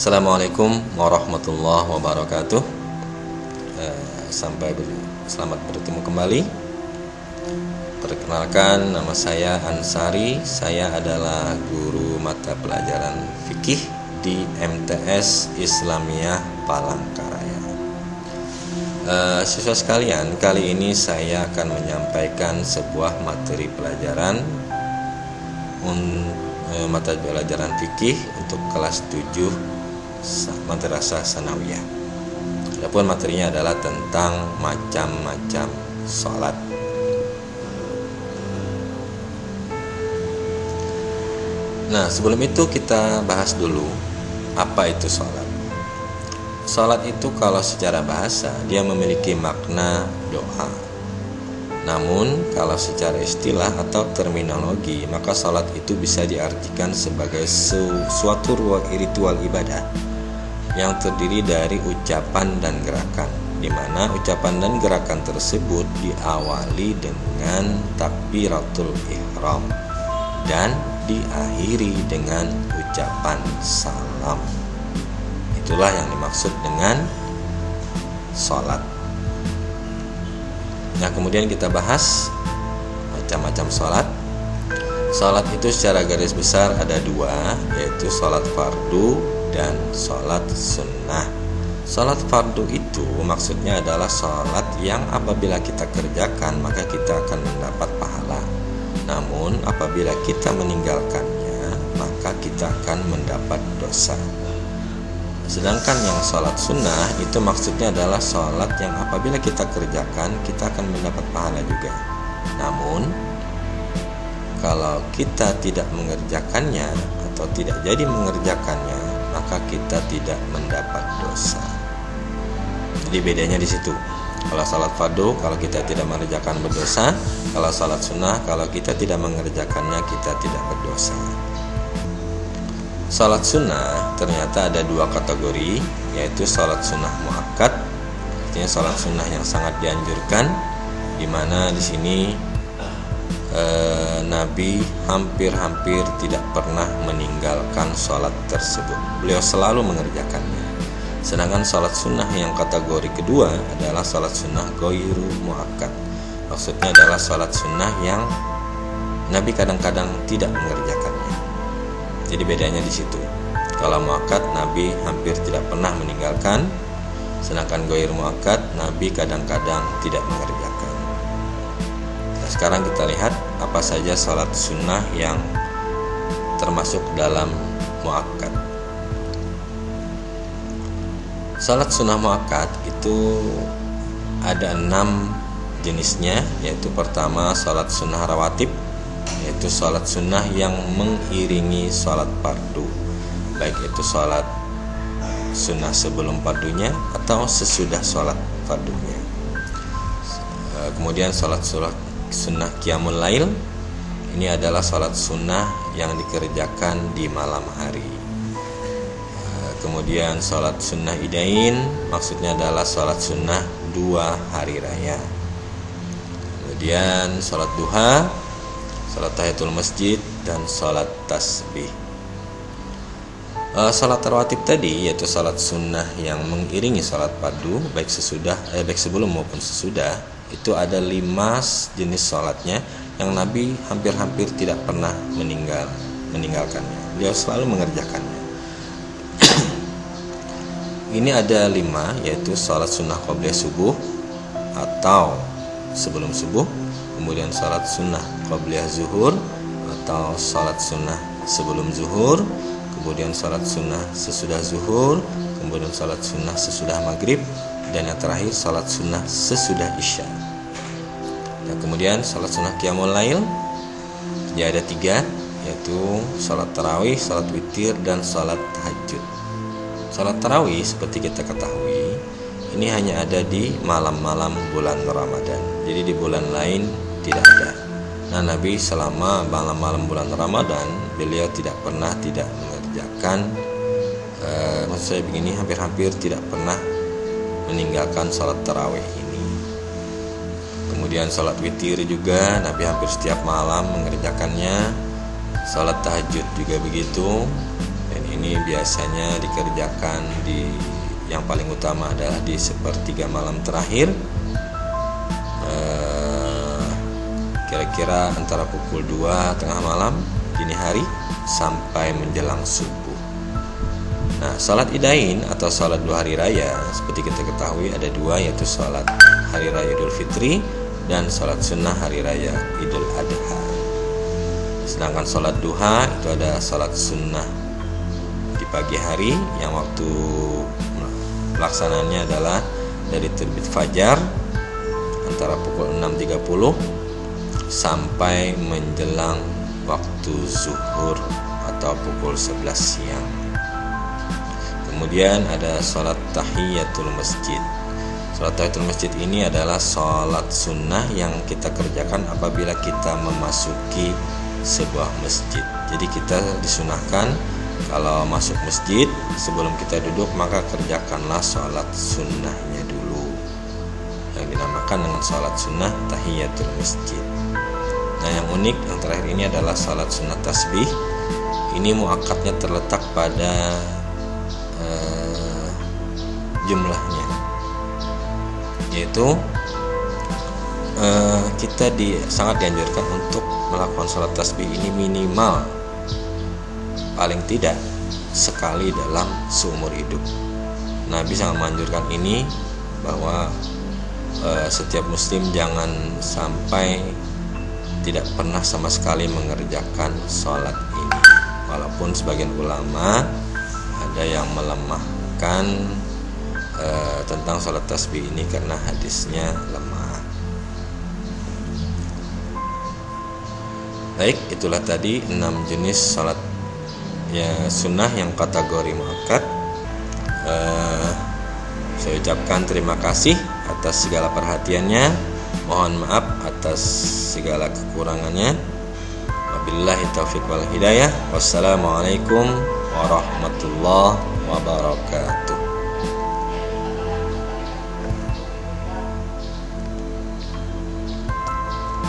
Assalamualaikum warahmatullahi wabarakatuh. Eh, sampai ber selamat bertemu kembali. Perkenalkan nama saya Ansari. Saya adalah guru mata pelajaran fikih di MTS Islamiyah Palangkaraya. Uh, siswa sekalian, kali ini saya akan menyampaikan sebuah materi pelajaran un, uh, mata pelajaran fikih untuk kelas 7 madrasah sanawiyah. Adapun materinya adalah tentang macam-macam sholat. Nah, sebelum itu kita bahas dulu apa itu sholat. Sholat itu kalau secara bahasa dia memiliki makna doa. Namun kalau secara istilah atau terminologi maka sholat itu bisa diartikan sebagai suatu ritual ibadah yang terdiri dari ucapan dan gerakan di mana ucapan dan gerakan tersebut diawali dengan takbiratul ihram dan diakhiri dengan ucapan salam. Itulah yang dimaksud dengan sholat. Nah, kemudian kita bahas macam-macam sholat. Sholat itu secara garis besar ada dua, yaitu sholat fardu dan sholat sunnah. Sholat fardu itu maksudnya adalah sholat yang apabila kita kerjakan maka kita akan mendapat pahala. Namun apabila kita meninggalkannya maka kita akan mendapat dosa. Sedangkan yang sholat sunnah itu maksudnya adalah sholat yang apabila kita kerjakan kita akan mendapat pahala juga. Namun kalau kita tidak mengerjakannya atau tidak jadi mengerjakannya maka kita tidak mendapat dosa Jadi bedanya di situ kalau salat fardu, kalau kita tidak mengerjakan berdosa. Kalau salat sunnah, kalau kita tidak mengerjakannya, kita tidak berdosa. Salat sunnah ternyata ada dua kategori, yaitu salat sunnah muakkad, artinya salat sunnah yang sangat dianjurkan, di mana di sini eh, Nabi hampir-hampir tidak pernah meninggalkan sholat tersebut. Beliau selalu mengerjakannya. Sedangkan sholat sunnah yang kategori kedua adalah sholat sunnah goiru muakkad. Maksudnya adalah sholat sunnah yang Nabi kadang-kadang tidak mengerjakannya. Jadi bedanya di situ. Kalau muakkad Nabi hampir tidak pernah meninggalkan, sedangkan goir muakkad Nabi kadang-kadang tidak mengerjakan. Sekarang kita lihat apa saja sholat sunnah yang termasuk dalam muakkad. Salat sunnah muakkad itu ada enam jenisnya yaitu pertama salat sunnah rawatib yaitu salat sunnah yang mengiringi salat fardu baik itu salat sunnah sebelum fardunya atau sesudah salat fardunya eh, kemudian salat sunnah sunnah qiyamul lail. Ini adalah salat sunnah yang dikerjakan di malam hari. Kemudian sholat sunnah idain maksudnya adalah sholat sunnah dua hari raya. Kemudian sholat duha sholat tahiyatul masjid dan sholat tasbih. Uh, sholat rawatib tadi yaitu sholat sunnah yang mengiringi sholat padu baik sesudah eh, baik sebelum maupun sesudah itu ada lima jenis sholatnya yang Nabi hampir-hampir tidak pernah meninggal meninggalkannya. Beliau selalu mengerjakannya. Ini ada lima yaitu sholat sunnah qobliyah subuh atau sebelum subuh kemudian sholat sunnah qobliyah zuhur atau sholat sunnah sebelum zuhur kemudian sholat sunnah sesudah zuhur kemudian sholat sunnah sesudah maghrib dan yang terakhir sholat sunnah sesudah isya kemudian sholat sunnah qiyamul lail ya ada tiga yaitu sholat tarawih, sholat witir, dan sholat tahajud Salat tarawih seperti kita ketahui ini hanya ada di malam-malam bulan Ramadan. Jadi di bulan lain tidak ada. Nah Nabi selama malam-malam bulan Ramadan beliau tidak pernah tidak mengerjakan eh, maksud saya begini hampir-hampir tidak pernah meninggalkan sholat tarawih. Kemudian sholat witir juga Nabi hampir setiap malam mengerjakannya. Sholat tahajud juga begitu. Ini biasanya dikerjakan di yang paling utama adalah di sepertiga malam terakhir. Eh, kira-kira antara pukul 2 tengah malam dini hari sampai menjelang subuh. Nah, salat idain atau salat dua hari raya seperti kita ketahui ada dua yaitu salat hari raya Idul Fitri dan salat sunnah hari raya Idul Adha. Sedangkan salat duha itu ada salat sunnah di pagi hari yang waktu pelaksanaannya adalah dari terbit fajar antara pukul 6.30 sampai menjelang waktu zuhur atau pukul 11 siang. Kemudian ada sholat tahiyatul masjid. Sholat tahiyatul masjid ini adalah sholat sunnah yang kita kerjakan apabila kita memasuki sebuah masjid. Jadi kita disunahkan kalau masuk masjid sebelum kita duduk maka kerjakanlah sholat sunnahnya dulu yang dinamakan dengan sholat sunnah tahiyatul masjid. Nah yang unik yang terakhir ini adalah sholat sunnah tasbih. Ini muakatnya terletak pada jumlahnya yaitu uh, kita di sangat dianjurkan untuk melakukan sholat tasbih ini minimal paling tidak sekali dalam seumur hidup. Nabi sangat menganjurkan ini bahwa uh, setiap muslim jangan sampai tidak pernah sama sekali mengerjakan sholat ini. Walaupun sebagian ulama ada yang melemahkan Eh, tentang sholat tasbih ini karena hadisnya lemah. Baik, itulah tadi enam jenis sholat ya sunnah yang kategori muakkad. Uh, saya ucapkan terima kasih atas segala perhatiannya. Mohon maaf atas segala kekurangannya. Wabillahi taufiq wal hidayah. Wassalamualaikum warahmatullahi wabarakatuh.